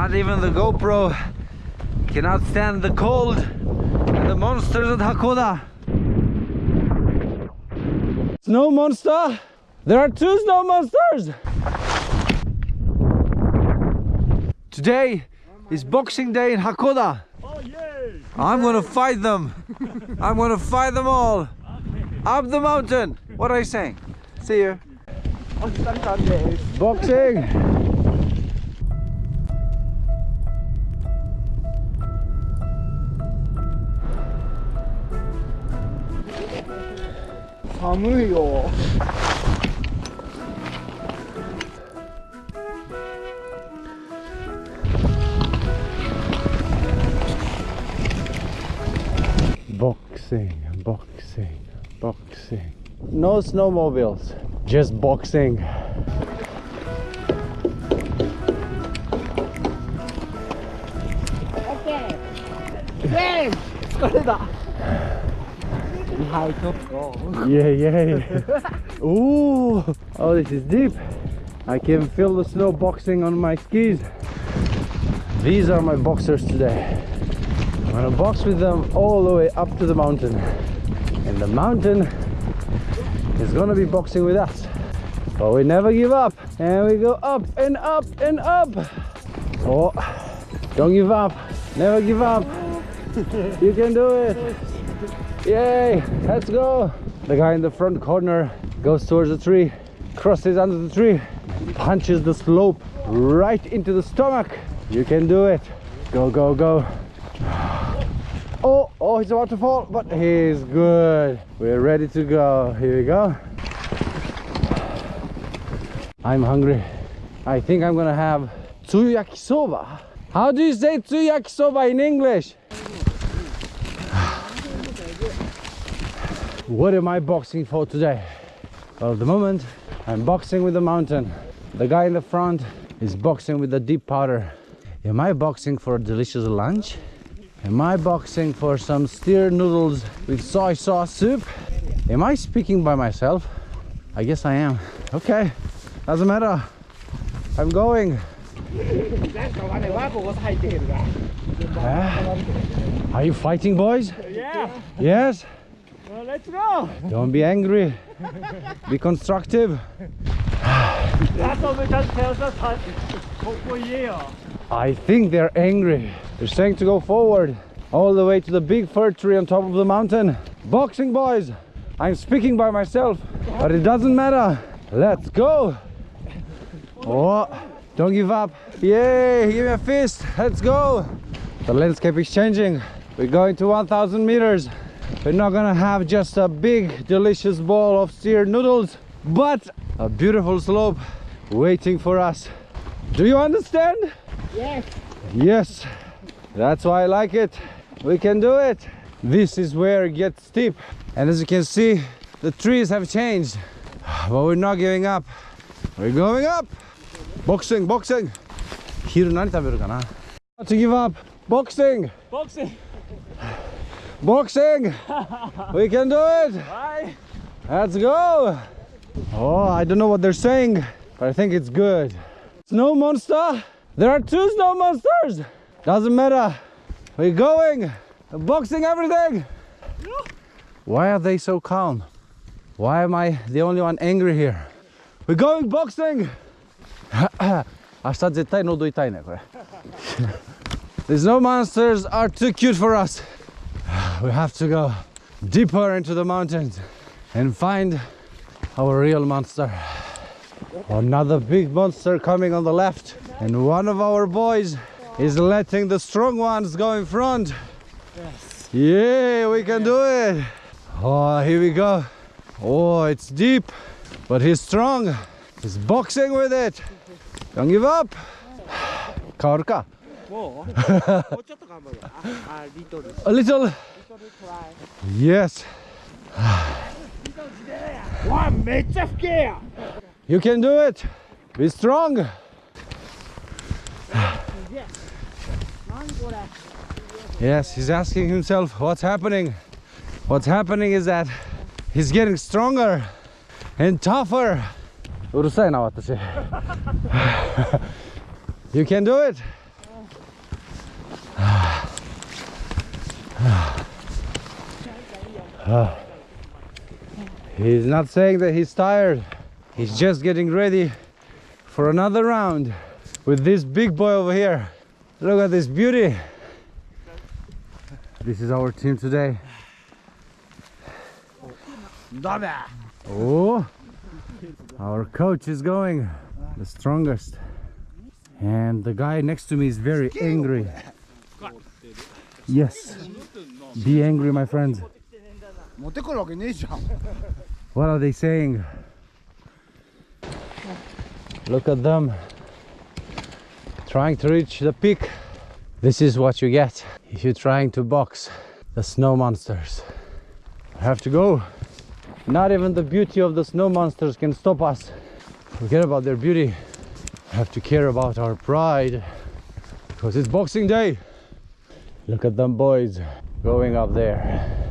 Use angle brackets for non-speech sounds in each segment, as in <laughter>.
Not even the GoPro cannot stand the cold and the monsters at Hakkoda. Snow monster! There are two snow monsters! Today is Boxing Day in Hakkoda. Oh yay! I'm gonna fight them. <laughs> I'm gonna fight them all. Up the mountain. What are you saying? See you. Boxing. 寒いよ Boxing, boxing, boxing. No snowmobiles, just boxing. OK! イェーイ疲れた high top oh. yeah yeah, yeah. Ooh. oh this is deep. I can feel the snow boxing on my skis. These are my boxers today. I'm gonna box with them all the way up to the mountain. And the mountain is gonna be boxing with us. But we never give up. And we go up and up and up. Oh don't give up. Never give up. You can do it. Yay, let's go. The guy in the front corner goes towards the tree, crosses under the tree, punches the slope right into the stomach. You can do it. Go, go, go. Oh, oh, he's about to fall, but he's good. We're ready to go. Here we go. I'm hungry. I think I'm gonna have tsuyaki soba. How do you say tsuyaki soba in English? what am I boxing for today? Well, the moment I'm boxing with the mountain. The guy in the front is boxing with the deep powder. Am I boxing for a delicious lunch? Am I boxing for some steer noodles with soy sauce soup? Am I speaking by myself? I guess I am. Okay, doesn't matter. I'm going. uh, are you fighting, boys? Yeah. Yes? let's go. Don't be angry. be constructive. That's what tells us for year. I think they're angry. They're saying to go forward all the way to the big fir tree on top of the mountain. Boxing boys, I'm speaking by myself, but it doesn't matter. Let's go. Oh, don't give up. Yay, give me a fist. Let's go. The landscape is changing. We're going to 1000 meters We're not gonna have just a big, delicious bowl of steer noodles, but a beautiful slope waiting for us. Do you understand? Yes! Yes, that's why I like it. We can do it. This is where it gets steep. And as you can see, the trees have changed. But we're not giving up. We're going up. Boxing, boxing. 昼何食べるかな Not to give up. Boxing, ボクシング Boxing! <laughs> we can do it! Bye. Let's go! Oh, I don't know what they're saying, but I think it's good. Snow monster? There are two snow monsters! Doesn't matter. We're going! Boxing everything! Why are they so calm? Why am I the only one angry here? We're going boxing! <coughs> Aș sta de tai, nu doi taine. The snow monsters are too cute for us we have to go deeper into the mountains and find our real monster. Another big monster coming on the left and one of our boys is letting the strong ones go in front. Yes yeah we can do it. Oh here we go. Oh it's deep but he's strong. He's boxing with it. Don't give up. <sighs> Kaorka. <laughs> a little Yes. <sighs> you can do it. Be strong. yes, he's asking himself what's happening. What's happening is that he's getting stronger and tougher. <laughs> you can do it. Ah. He's not saying that he's tired. He's just getting ready for another round with this big boy over here. Look at this beauty. This is our team today. Oh, our coach is going the strongest. And the guy next to me is very angry. Yes. Be angry, my friend. 持ってくるわけねえじゃん What are they saying? Look at them trying to reach the peak. This is what you get if you're trying to box the snow monsters. I have to go. Not even the beauty of the snow monsters can stop us. Forget about their beauty. We have to care about our pride because it's Boxing Day. Look at them boys going up there,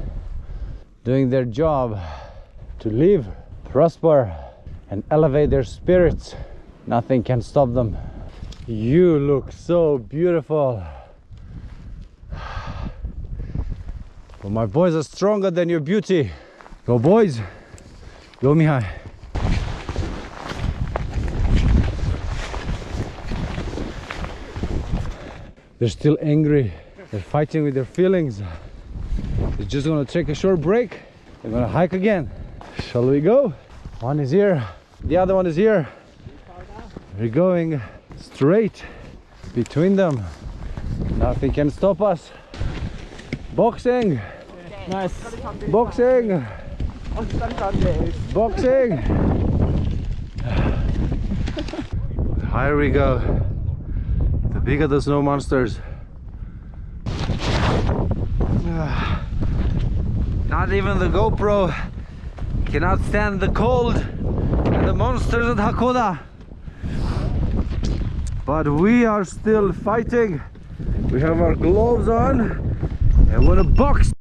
doing their job to live, prosper, and elevate their spirits. Nothing can stop them. You look so beautiful. But my boys are stronger than your beauty. Go, boys. Go, Mihai. They're still angry. They're fighting with their feelings. We're just gonna take a short break. We're gonna hike again. Shall we go? One is here, the other one is here. We're going straight between them. Nothing can stop us. Boxing! Nice. Boxing! Boxing! Here we go. The bigger the snow monsters. Even the GoPro cannot stand the cold and the monsters at Hakkoda. But we are still fighting. We have our gloves on and we're gonna box.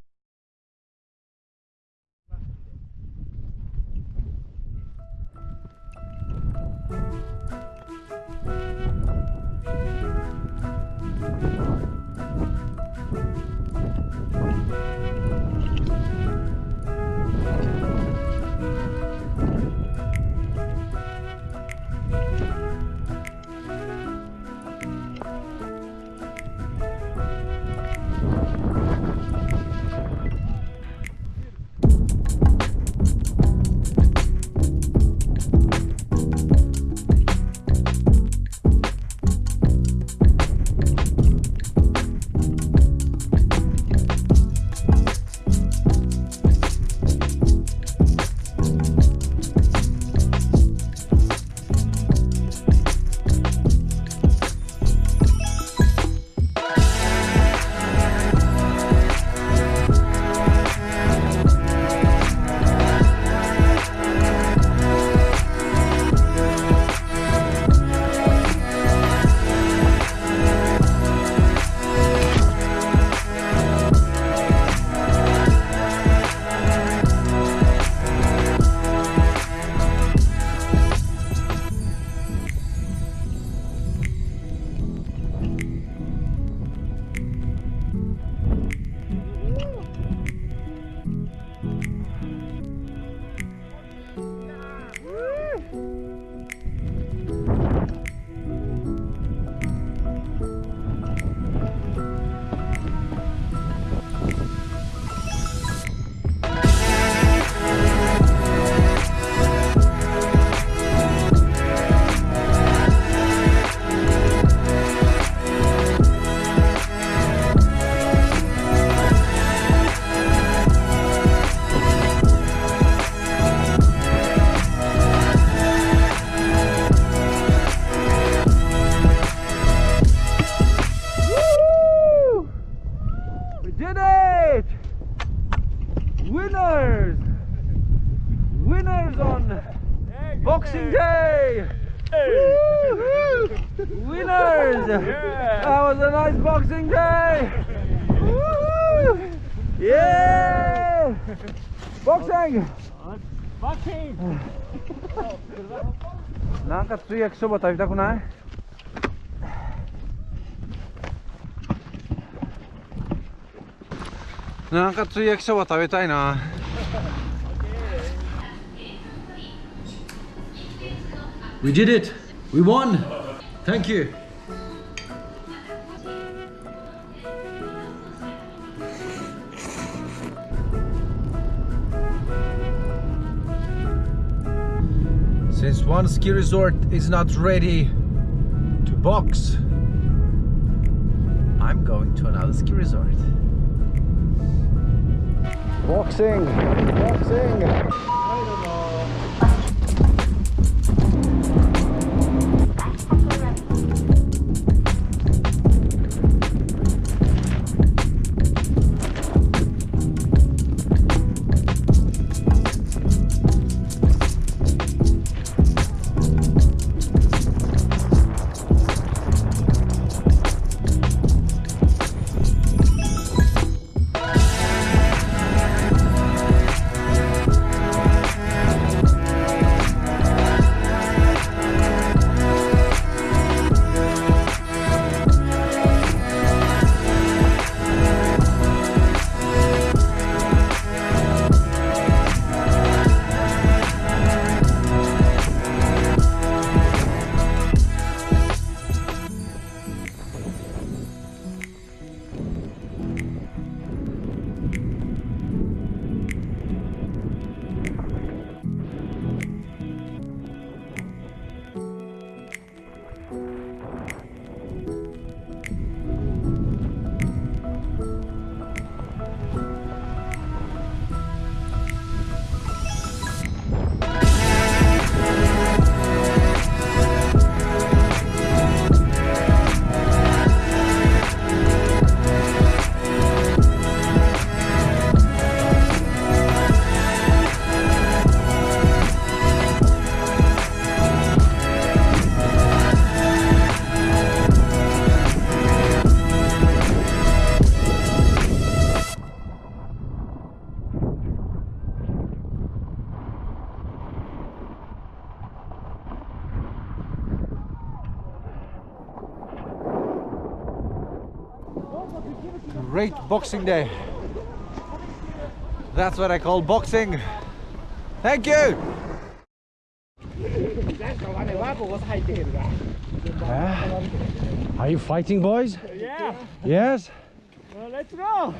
winners! Winners on Boxing Day! Hey. winners! Yeah. That was a nice Boxing Day! yeah! Boxing! Boxing! Nanka 3 jak sobota. つい焼きそば食べたくない なんかつゆ焼きそば食べたいな We did it! We won! Thank you! Since one ski resort is not ready to box, I'm going to another ski resort. Boxing! Boxing! great boxing day. That's what I call boxing. Thank you! Yeah. are you fighting boys? Yeah. Yes? Well, let's go.